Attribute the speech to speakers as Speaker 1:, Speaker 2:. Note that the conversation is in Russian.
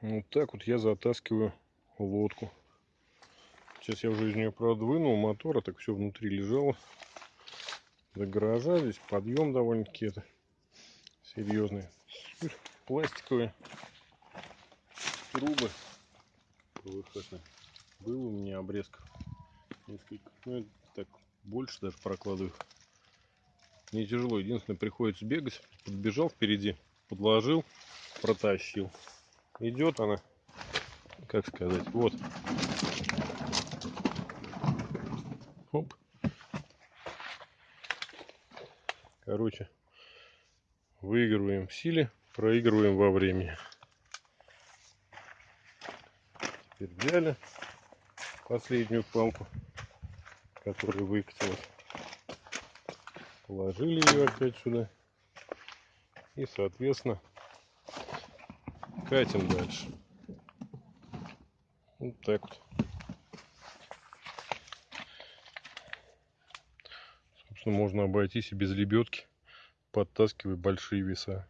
Speaker 1: Вот так вот я затаскиваю лодку. Сейчас я уже из нее, правда, вынул мотор, а так все внутри лежало. До гаража здесь подъем довольно-таки это серьезный. Пластиковые трубы выходные. Было у меня обрезков несколько. Ну, так, больше даже прокладываю. Не тяжело. Единственное, приходится бегать. Подбежал впереди, подложил, протащил. Идет она, как сказать, вот. Оп. Короче, выигрываем в силе, проигрываем во времени. Теперь взяли последнюю палку, которая выкатилась. Положили ее опять сюда. И, соответственно, катим дальше. Вот так вот. Собственно, можно обойтись и без лебедки, подтаскивая большие веса.